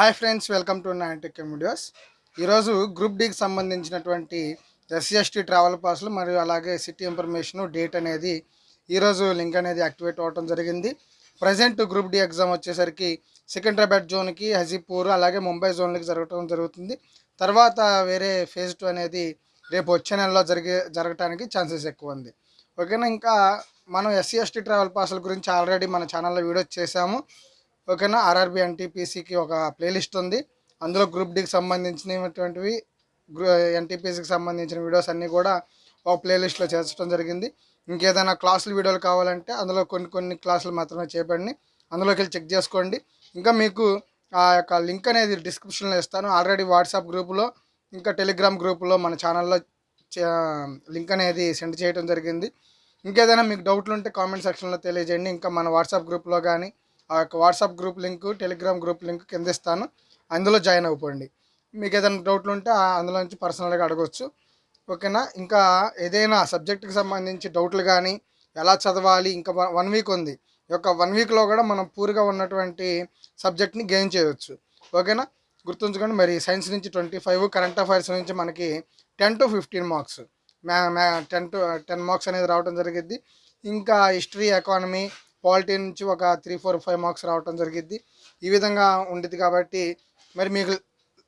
Hi friends welcome to nine videos. ఈరోజు group డికి సంబంధించినటువంటి ఎస్సీఎస్టీ ట్రావెల్ పాస్లు మరియు అలాగే సిటీ ఇన్ఫర్మేషన్ డేట్ అనేది ఈరోజు లింక్ అనేది యాక్టివేట్ అవ్వడం జరిగింది. ప్రజెంట్ గ్రూప్ డి ఎగ్జామ్ వచ్చేసరికి సికింద్రాబాద్ జోన్కి హజీపూర్ అలాగే ముంబై జోన్లకి జరగటం జరుగుతుంది. తర్వాత వేరే ఫేజ్ టూ అనేది రేపు వచ్చే నెలలో జరిగే జరగటానికి ఛాన్సెస్ ఎక్కువ ఉంది. ఓకేనా? ఇంకా మనం ఎస్సీ ఎస్టీ ట్రావెల్ పాస్ల గురించి ఆల్రెడీ మన ఛానల్లో వీడియో చేశాము. ఓకేనా? ఆర్ఆర్బి ఎన్టీపీసీకి ఒక ప్లేలిస్ట్ ఉంది. అందులో గ్రూప్ డికి సంబంధించినటువంటివి ఎన్టీపీసీకి సంబంధించిన వీడియోస్ అన్నీ కూడా ఒక ప్లేలిస్ట్లో చేర్చడం జరిగింది. ఇంకేదైనా క్లాసులు వీడియోలు కావాలంటే అందులో కొన్ని కొన్ని క్లాసులు మాత్రమే చేపండి అందులోకి వెళ్ళి చెక్ చేసుకోండి. ఇంకా మీకు ఆ యొక్క లింక్ అనేది డిస్క్రిప్షన్లో ఇస్తాను. ఆల్రెడీ వాట్సాప్ గ్రూపులో ఇంకా టెలిగ్రామ్ గ్రూపులో మన ఛానల్లో లింక్ అనేది సెండ్ చేయడం జరిగింది. ఇంకేదైనా మీకు డౌట్లు ఉంటే కామెంట్ సెక్షన్లో తెలియజేయండి. ఇంకా మన వాట్సాప్ గ్రూప్లో కానీ ఆ యొక్క WhatsApp group link Telegram group link కింద ఇస్తాను. అందులో జాయిన్ అవ్వండి మీకు ఏదైనా డౌట్లు ఉంటే అందులో నుంచి పర్సనల్గా అడగవచ్చు ఓకేనా? ఇంకా ఏదైనా సబ్జెక్ట్కి సంబంధించి డౌట్లు కానీ ఎలా చదవాలి? ఇంకా వన్ వీక్ ఉంది. ఈ యొక్క వన్ వీక్లో కూడా మనం పూర్గా ఉన్నటువంటి సబ్జెక్ట్ని గెయిన్ చేయవచ్చు ఓకేనా? గుర్తుంచుకోండి మరి సైన్స్ నుంచి ట్వంటీ ఫైవ్ కరెంట్ అఫైర్స్ నుంచి మనకి టెన్ టు ఫిఫ్టీన్ మార్క్స్ మ్యా మ్యా టెన్ టు టెన్ మార్క్స్ అనేది రావడం జరిగింది ఇంకా హిస్టరీ ఎకానమీ పాలిటీ నుంచి ఒక త్రీ ఫోర్ ఫైవ్ మార్క్స్ రావటం జరిగింది ఈ విధంగా ఉండిద్ది కాబట్టి మరి మీకు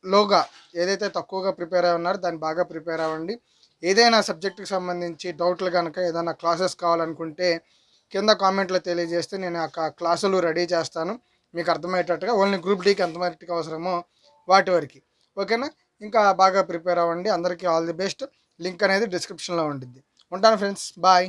లోగా ఏదైతే తక్కువగా ప్రిపేర్ అయి ఉన్నారో దాన్ని బాగా ప్రిపేర్ అవ్వండి. ఏదైనా సబ్జెక్టుకి సంబంధించి డౌట్లు కనుక ఏదైనా క్లాసెస్ కావాలనుకుంటే కింద కామెంట్లో తెలియజేస్తే నేను ఆ క్లాసులు రెడీ చేస్తాను. మీకు అర్థమయ్యేటట్టుగా ఓన్లీ గ్రూప్ డీకి ఎంత మట్టుకు అవసరమో వాటి వరకు. ఓకేనా? ఇంకా బాగా ప్రిపేర్ అవ్వండి. అందరికీ ఆల్ ది బెస్ట్. లింక్ అనేది డిస్క్రిప్షన్లో ఉంటుంది ఉంటాను ఫ్రెండ్స్. బాయ్.